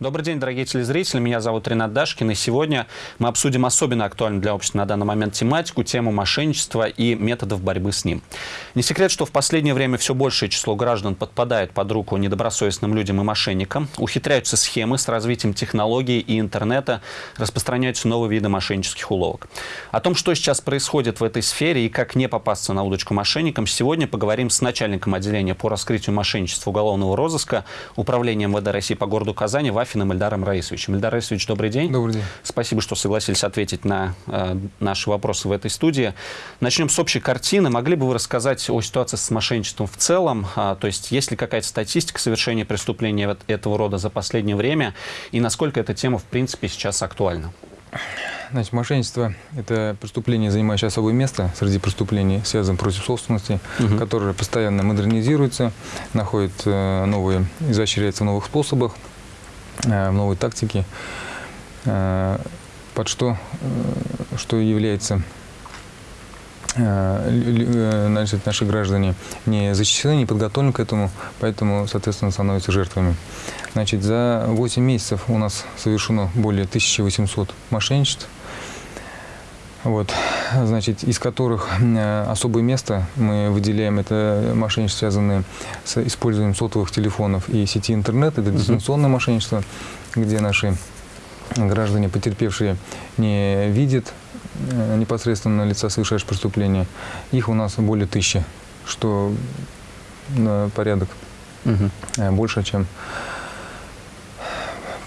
Добрый день, дорогие телезрители. Меня зовут Ренат Дашкин. И сегодня мы обсудим особенно актуальную для общества на данный момент тематику, тему мошенничества и методов борьбы с ним. Не секрет, что в последнее время все большее число граждан подпадает под руку недобросовестным людям и мошенникам. Ухитряются схемы с развитием технологий и интернета, распространяются новые виды мошеннических уловок. О том, что сейчас происходит в этой сфере и как не попасться на удочку мошенникам, сегодня поговорим с начальником отделения по раскрытию мошенничества уголовного розыска Управления МВД России по городу Казани Вафиным Ильдаром Раисовичем. Ильдар Раисович, добрый день. Добрый день. Спасибо, что согласились ответить на э, наши вопросы в этой студии. Начнем с общей картины. Могли бы вы рассказать о ситуации с мошенничеством в целом? А, то есть, есть ли какая-то статистика совершения преступления этого рода за последнее время? И насколько эта тема, в принципе, сейчас актуальна? Значит, мошенничество – это преступление, занимающее особое место среди преступлений, связанных против собственности, угу. которое постоянно модернизируется, находит э, новые, изощряется в новых способах, в новой тактике, э, под что, что является значит, наши граждане не защищены, не подготовлены к этому, поэтому, соответственно, становятся жертвами. Значит, за 8 месяцев у нас совершено более 1800 мошенничеств, вот, значит, из которых э, особое место мы выделяем, это мошенничество, связанное с использованием сотовых телефонов и сети интернет, это дистанционное мошенничество, где наши граждане, потерпевшие, не видят э, непосредственно лица совершающего преступления. Их у нас более тысячи, что на порядок угу. больше, чем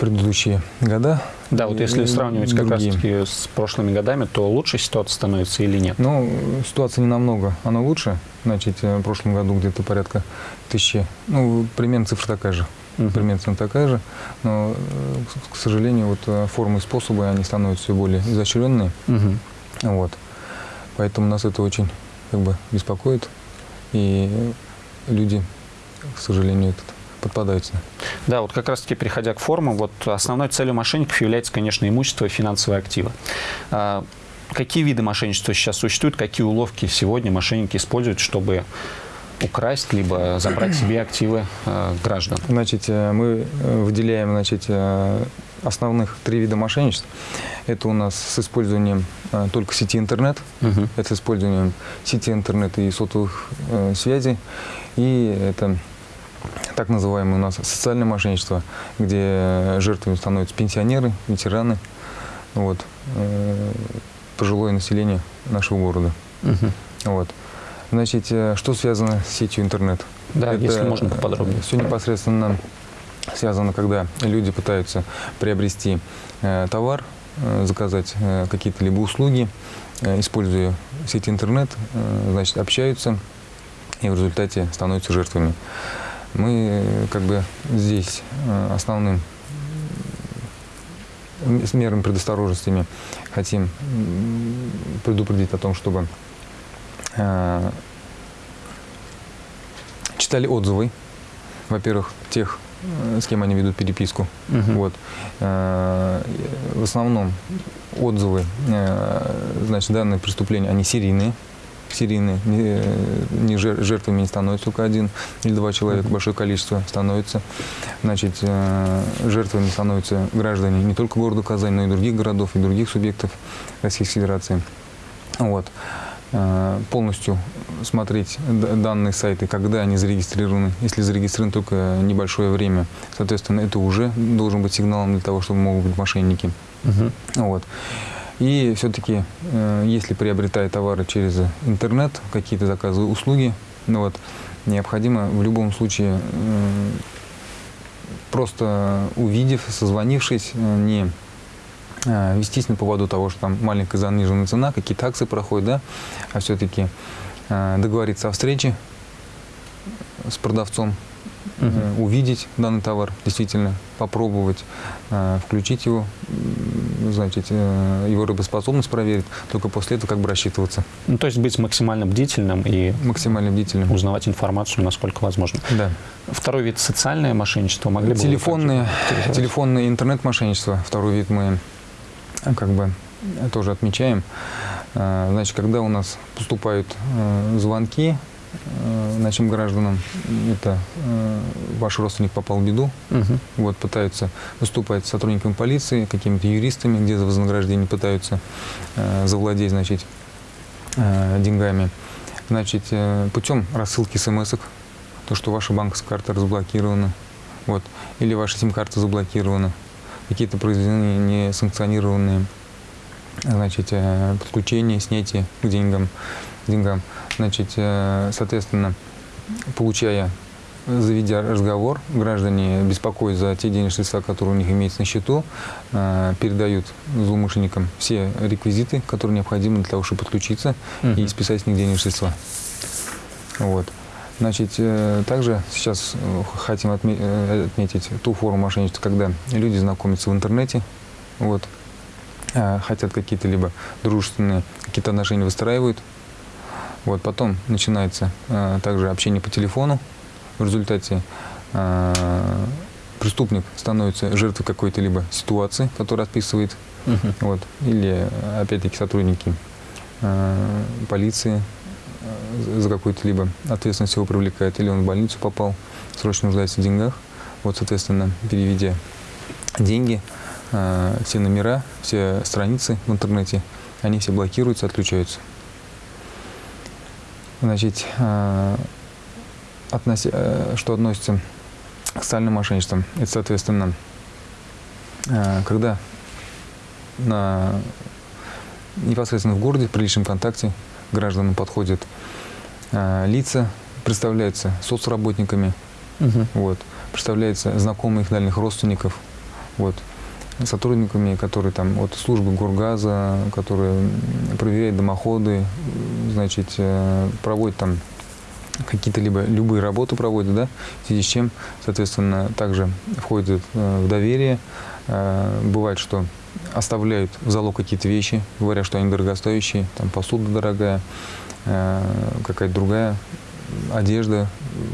предыдущие года. Да, вот если сравнивать как раз-таки с прошлыми годами, то лучше ситуация становится или нет? Ну, ситуация не намного, она лучше. Значит, э, в прошлом году где-то порядка тысячи, ну, примерно цифра такая же. Uh -huh. Примерно такая же, но, э, к сожалению, вот э, формы и способы, они становятся все более изощренные. Uh -huh. Вот. Поэтому нас это очень как бы беспокоит, и люди, к сожалению, этот подпадаются. Да, вот как раз-таки, переходя к формам, вот основной целью мошенников является, конечно, имущество и финансовые активы. А, какие виды мошенничества сейчас существуют, какие уловки сегодня мошенники используют, чтобы украсть, либо забрать себе активы э, граждан? Значит, э, мы выделяем значит, э, основных три вида мошенничеств. Это у нас с использованием э, только сети интернет, угу. это с использованием сети интернет и сотовых э, связей, и это так называемое у нас социальное мошенничество, где жертвами становятся пенсионеры, ветераны, вот, э, пожилое население нашего города. Угу. Вот. Значит, э, что связано с сетью интернет? Да, Это если можно поподробнее. Все непосредственно связано, когда люди пытаются приобрести э, товар, э, заказать э, какие-то либо услуги, э, используя сеть интернет, э, значит, общаются и в результате становятся жертвами. Мы как бы здесь э, основным с мерами предосторожностями хотим предупредить о том, чтобы э, читали отзывы, во-первых, тех, э, с кем они ведут переписку. Угу. Вот. В основном отзывы, значит, данные преступления, они серийные серийные, не, не жертвами не становится только один или два человека, большое количество становится. Значит, э, жертвами становятся граждане не только города Казань, но и других городов, и других субъектов Российской Федерации. Вот. Э, полностью смотреть данные сайты, когда они зарегистрированы. Если зарегистрированы только небольшое время, соответственно, это уже должен быть сигналом для того, чтобы могут быть мошенники. Угу. Вот. И все-таки, э, если приобретая товары через интернет, какие-то заказы, услуги, ну вот, необходимо в любом случае, э, просто увидев, созвонившись, э, не вестись на поводу того, что там маленькая заниженная цена, какие-то акции проходят, да, а все-таки договориться о встрече с продавцом, угу. увидеть данный товар, действительно попробовать, э, включить его, значит, э, его работоспособность проверить, только после этого как бы рассчитываться. Ну, то есть быть максимально бдительным и максимально бдительным. узнавать информацию, насколько возможно. Да. Второй вид – социальное мошенничество. Могли телефонные, бы телефонное интернет-мошенничество. Второй вид мы как бы тоже отмечаем. Значит, когда у нас поступают звонки нашим гражданам, это э, ваш родственник попал в беду, Мгм. вот, пытаются выступать сотрудниками полиции, какими-то юристами, где за вознаграждение пытаются э, завладеть, значит, э, деньгами. Значит, э, путем рассылки смс то, что ваша банковская карта разблокирована, вот, или ваша сим-карта заблокирована, какие-то произведены несанкционированные значит, э, подключения, снятие к деньгам, деньгам. Значит, э, соответственно, получая, заведя разговор, граждане беспокоят за те денежные средства, которые у них имеются на счету, э, передают злоумышленникам все реквизиты, которые необходимы для того, чтобы подключиться и Мгм. списать с них денежные средства. Вот. Значит, э, также сейчас хотим отме- отметить ту форму мошенничества, когда люди знакомятся в интернете, вот, хотят какие-то либо дружественные какие-то отношения выстраивают, вот, потом начинается э, также общение по телефону, в результате э, преступник становится жертвой какой-то либо ситуации, которая отписывает Мгм. вот. Или, опять-таки, сотрудники э, полиции э, за какую-то либо ответственность его привлекают, или он в больницу попал, срочно нуждается в деньгах. Вот, соответственно, переведя деньги, э, все номера, все страницы в интернете, они все блокируются, отключаются. Значит, э, относи- э, что относится к социальным мошенничествам, это, соответственно, э, когда на непосредственно в городе, при личном контакте гражданам подходят лица, представляются соцработниками, Мгм. вот, представляются знакомые их дальних родственников, вот, сотрудниками, которые там от службы Горгаза, которые проверяют дымоходы, значит, э, проводят там какие-то либо любые работы проводят, да, в связи с чем, соответственно, также входят э, в доверие. Э, Бывает, что оставляют в залог какие-то вещи, говоря, что они дорогостоящие, там посуда дорогая, какая-то другая одежда,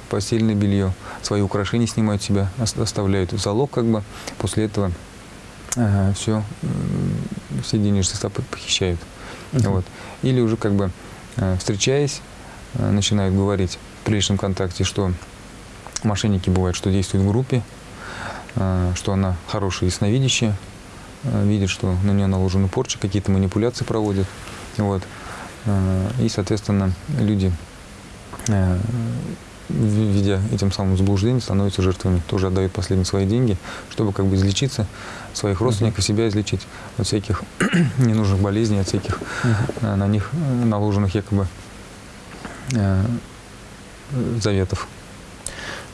постельное белье, свои украшения снимают себя, ос- оставляют в залог, как бы, после этого все, все денежные средства пох- похищают. Мгм. Вот. Или уже как бы э, встречаясь, э, начинают говорить при личном контакте, что мошенники бывают, что действуют в группе, э, что она хорошая ясновидящая, э, видит, что на нее наложены порчи, какие-то манипуляции проводят. Вот. Э, И, соответственно, люди, э, в- видя этим самым заблуждением, становятся жертвами. Тоже отдают последние свои деньги, чтобы как бы излечиться, своих родственников, себя излечить от всяких ненужных болезней, от всяких э, на них наложенных якобы э, заветов.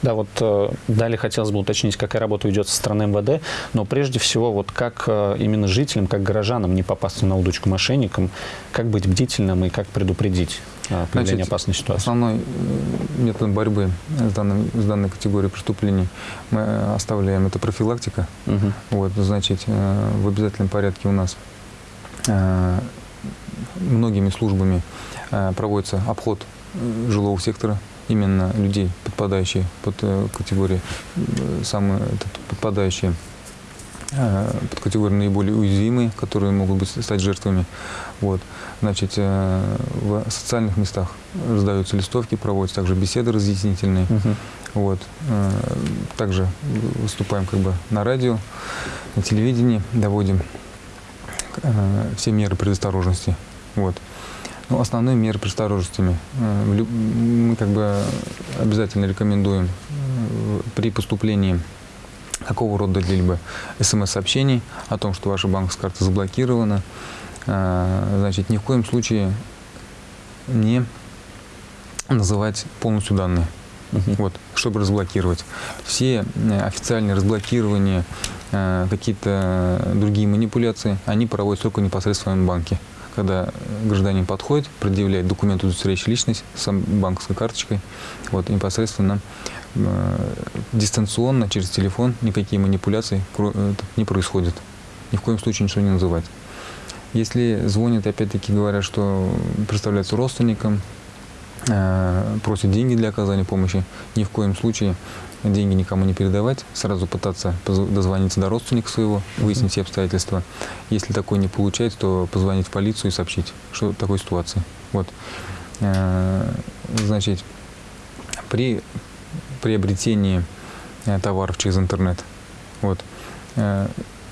Да, вот э, далее хотелось бы уточнить, какая работа ведет со стороны МВД, но прежде всего, вот как э, именно жителям, как горожанам не попасться на удочку мошенникам, как быть бдительным и как предупредить Значит, опасной ситуации? Основной э, метод борьбы с, данным, с данной категорией преступлений мы э, оставляем это профилактика. Мгм. Вот, значит, э, в обязательном порядке у нас многими службами проводится обход жилого сектора, именно людей, подпадающие под категории, э, самые подпадающие под категорию наиболее уязвимые, которые могут быть, стать жертвами. Вот. Значит, э, в социальных местах раздаются листовки, проводятся также беседы разъяснительные. Мгм. Вот. Э, Также выступаем как бы на радио, на телевидении, доводим э, все меры предосторожности. Вот. Ну, основные меры предосторожностями э, мы как бы обязательно рекомендуем э, при поступлении какого рода либо смс-сообщений о том, что ваша банковская карта заблокирована, э, значит, ни в коем случае не называть полностью данные Мгм. вот, чтобы разблокировать. Все э, официальные разблокирования, э, какие-то другие манипуляции, они проводятся только непосредственно в банке. Когда гражданин подходит, предъявляет документ, удостоверяющий личность с банковской карточкой, вот, непосредственно дистанционно, через телефон, никакие манипуляции э, не происходят. Ни в коем случае ничего не называть. Если звонят, опять-таки говорят, что представляются родственникам, э, просят деньги для оказания помощи, ни в коем случае деньги никому не передавать, сразу пытаться дозвониться до родственника своего, выяснить все обстоятельства. Если такое не получается, то позвонить в полицию и сообщить, что такой ситуации. Вот. значит, при приобретении товаров через интернет, вот,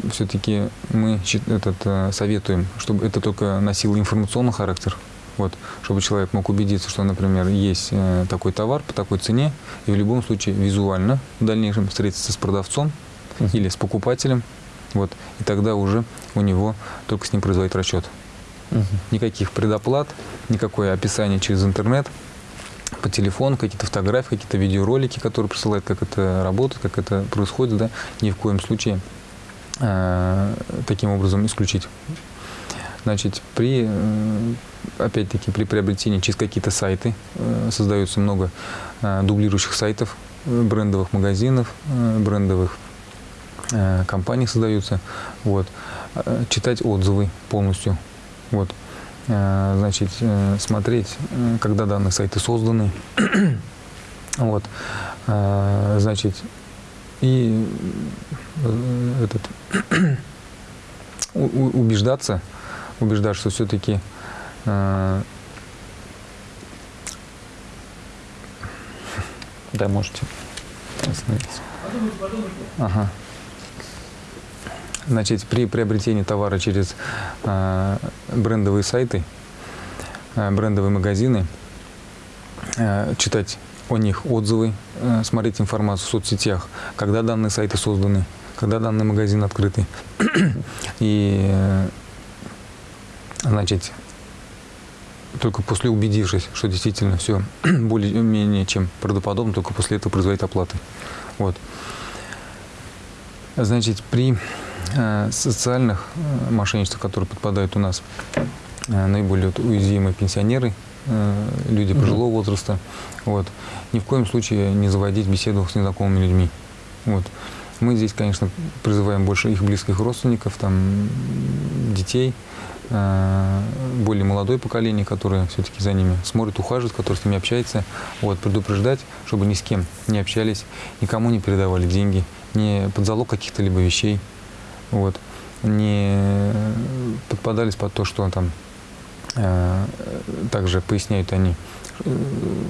все-таки мы этот, советуем, чтобы это только носило информационный характер, вот, чтобы человек мог убедиться, что, например, есть э, такой товар по такой цене, и в любом случае визуально в дальнейшем встретиться с продавцом uh -huh. или с покупателем, вот, и тогда уже у него только с ним производить расчет. Uh -huh. Никаких предоплат, никакое описание через интернет, по телефону, какие-то фотографии, какие-то видеоролики, которые присылают, как это работает, как это происходит, да, ни в коем случае э, таким образом исключить. Значит, при, э, опять-таки, при приобретении через какие-то сайты э, создается много э, дублирующих сайтов, брендовых магазинов, брендовых компаний создаются. Вот. Читать отзывы полностью. Вот. Значит, смотреть, когда данные сайты созданы. вот. Значит, и этот, убеждаться, убеждать, что все-таки э, да, можете остановиться. Ага. Значит, при приобретении товара через э, брендовые сайты, э, брендовые магазины, э, читать о них отзывы, смотреть информацию в соцсетях, когда данные сайты созданы, когда данный магазин открытый. И значит, только после убедившись, что действительно все более-менее чем правдоподобно, только после этого производить оплаты. Вот. Значит, при социальных э, мошенничествах, которые подпадают у нас, э, наиболее вот, уязвимые пенсионеры, э, люди пожилого mm -hmm. возраста, вот, ни в коем случае не заводить беседу с незнакомыми людьми. Вот. Мы здесь, конечно, призываем больше их близких родственников, там, детей, э, более молодое поколение, которое все-таки за ними смотрит, ухаживает, которое с ними общается, вот, предупреждать, чтобы ни с кем не общались, никому не передавали деньги, не под залог каких-то либо вещей, вот, не подпадались под то, что там э, также поясняют они,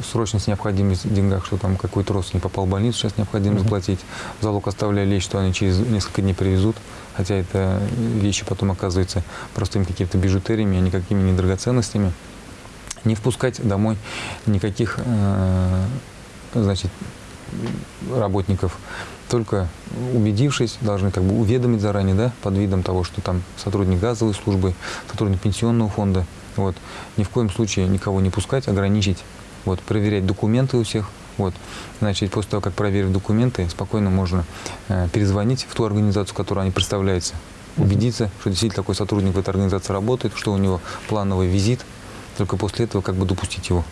срочность необходимость в деньгах, что там какой-то родственник попал в больницу, сейчас необходимо заплатить. Залог оставляя вещь, что они через несколько дней привезут, хотя это вещи потом оказываются простыми какими-то бижутериями, а никакими не драгоценностями. Не впускать домой никаких э, значит, работников. Только убедившись, должны как бы уведомить заранее, да, под видом того, что там сотрудник газовой службы, сотрудник пенсионного фонда, вот. Ни в коем случае никого не пускать, ограничить, вот, проверять документы у всех. Вот. Значит, после того, как проверив документы, спокойно можно э, перезвонить в ту организацию, которую они представляются, убедиться, что действительно такой сотрудник в этой организации работает, что у него плановый визит, только после этого как бы допустить его.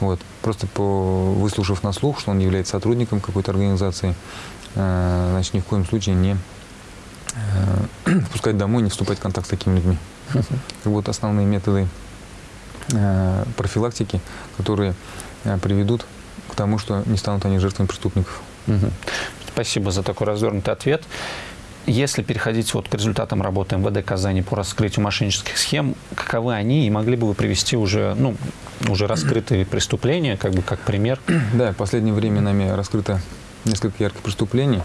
Вот. Просто по, выслушав на слух, что он является сотрудником какой-то организации, э, значит, ни в коем случае не э, впускать домой, не вступать в контакт с такими людьми. Вот основные методы э, профилактики, которые э, приведут к тому, что не станут они жертвами преступников. Спасибо за такой развернутый ответ. Если переходить вот к результатам работы МВД Казани по раскрытию мошеннических схем, каковы они и могли бы вы привести уже, ну, уже раскрытые преступления, как бы как пример? Да, в последнее время нами раскрыто несколько ярких преступлений.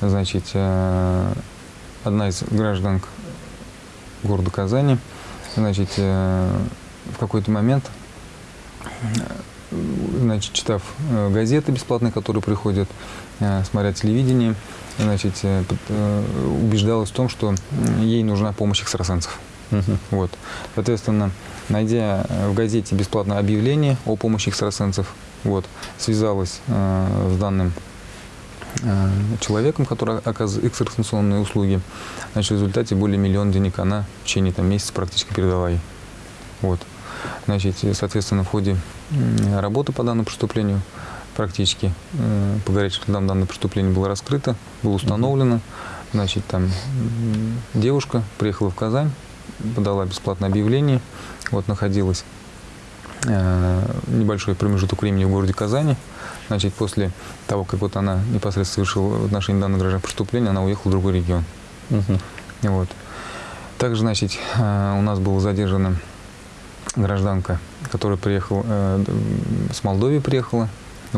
Значит, э, одна из гражданок города Казани. Значит, э, в какой-то момент, значит, читав э, газеты бесплатные, которые приходят, э, смотря телевидение, значит, убеждалась в том, что ей нужна помощь экстрасенсов. Угу. Вот. Соответственно, найдя в газете бесплатное объявление о помощи экстрасенсов, вот, связалась э, с данным Э, человеком, который оказывает экстрасенсорные услуги. Значит, в результате более миллиона денег она в течение там, месяца практически передала ей. Вот. Значит, соответственно, в ходе работы по данному преступлению практически по горячим следам данное преступление было раскрыто, было установлено. Значит, там девушка приехала в Казань, подала бесплатное объявление, вот находилась э, небольшой промежуток времени в городе Казани, Значит, после того, как вот она непосредственно совершила в отношении данного граждан преступления, она уехала в другой регион. Угу. Вот. Также, значит, э, у нас было задержано гражданка, которая приехала, э, с Молдовии приехала,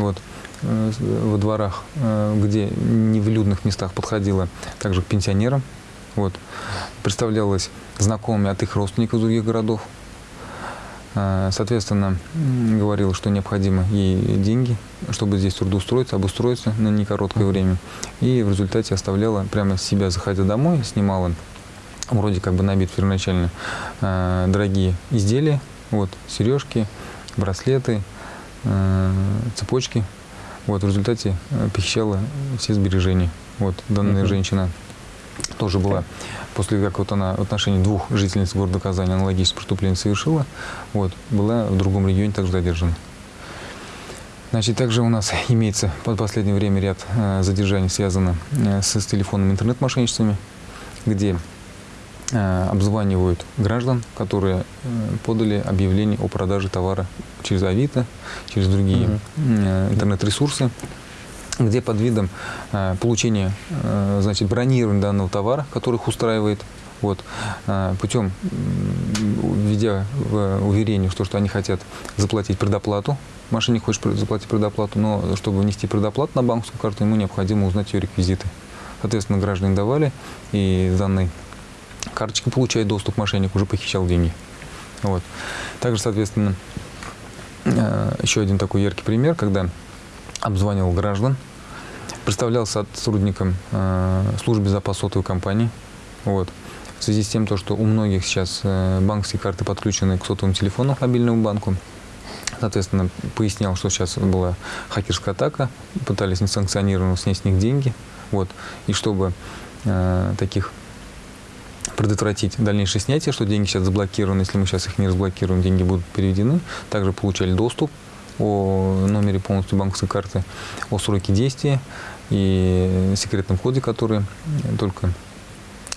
вот, э, во дворах, э, где не в людных местах подходила также к пенсионерам, вот, представлялась знакомыми от их родственников из других городов, Э, соответственно, говорила, что необходимо ей деньги, чтобы здесь трудоустроиться, обустроиться на некороткое время. И в результате оставляла прямо себя, заходя домой, снимала вроде как бы набит первоначально дорогие изделия, вот, сережки, браслеты, цепочки. Вот, в результате похищала все сбережения. Вот, данная mm -hmm. женщина тоже была, после как вот она в отношении двух жительниц города Казани аналогичное преступление совершила, вот, была в другом регионе также задержана. Значит, также у нас имеется под последнее время ряд э, задержаний, связанных э, с, с телефонными интернет-мошенничествами, где э, обзванивают граждан, которые э, подали объявление о продаже товара через Авито, через другие угу. э, интернет-ресурсы где под видом э, получения, э, значит, бронирования данного товара, который их устраивает, вот, э, путем, введя в уверение, что, что они хотят заплатить предоплату, мошенник хочет заплатить предоплату, но чтобы внести предоплату на банковскую карту, ему необходимо узнать ее реквизиты. Соответственно, граждане давали, и данной карточкой получает доступ мошенник, уже похищал деньги. Вот. Также, соответственно, еще один такой яркий пример, когда обзванивал граждан, представлялся сотрудником э, службы безопасности сотовой компании. Вот. В связи с тем, то, что у многих сейчас э, банковские карты подключены к сотовому телефону, к мобильному банку, соответственно, пояснял, что сейчас была хакерская атака, пытались несанкционированно снять с них деньги. Вот. И чтобы э, таких предотвратить дальнейшее снятие, что деньги сейчас заблокированы, если мы сейчас их не разблокируем, деньги будут переведены. Также получали доступ о номере полностью банковской карты, о сроке действия и секретном коде, который только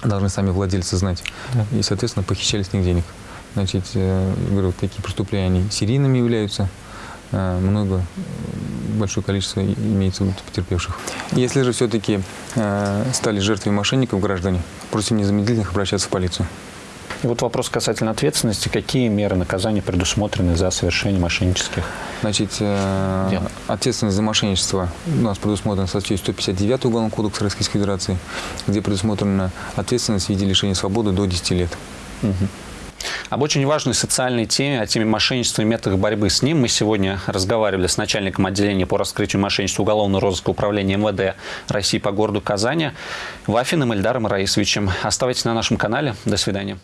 должны сами владельцы знать. Да. И, соответственно, похищали с них денег. Значит, э, говорю, такие преступления, они серийными являются. Э, много, большое количество имеется потерпевших. Если же все-таки э, стали жертвой мошенников граждане, просим незамедлительно обращаться в полицию. И вот вопрос касательно ответственности. Какие меры наказания предусмотрены за совершение мошеннических Значит, э, дел? ответственность за мошенничество у нас предусмотрена в статье 159 Уголовного кодекса Российской Федерации, где предусмотрена ответственность в виде лишения свободы до 10 лет. Угу. Об очень важной социальной теме, о теме мошенничества и методах борьбы с ним мы сегодня разговаривали с начальником отделения по раскрытию мошенничества уголовного розыска управления МВД России по городу Казани Вафиным Эльдаром Раисовичем. Оставайтесь на нашем канале. До свидания.